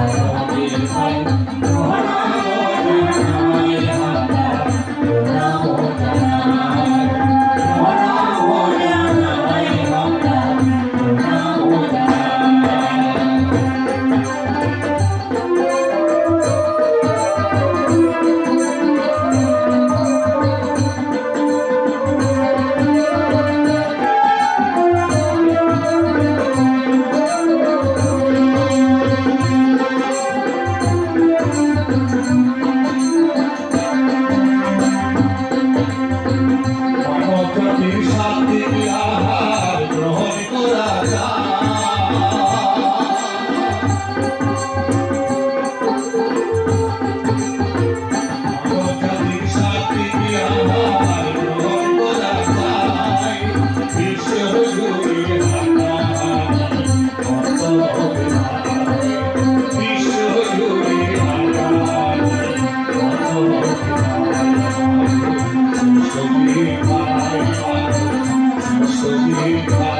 Hãy subscribe cho kênh Ghiền Mì Gõ Để không bỏ lỡ những video hấp dẫn Thank you.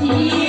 你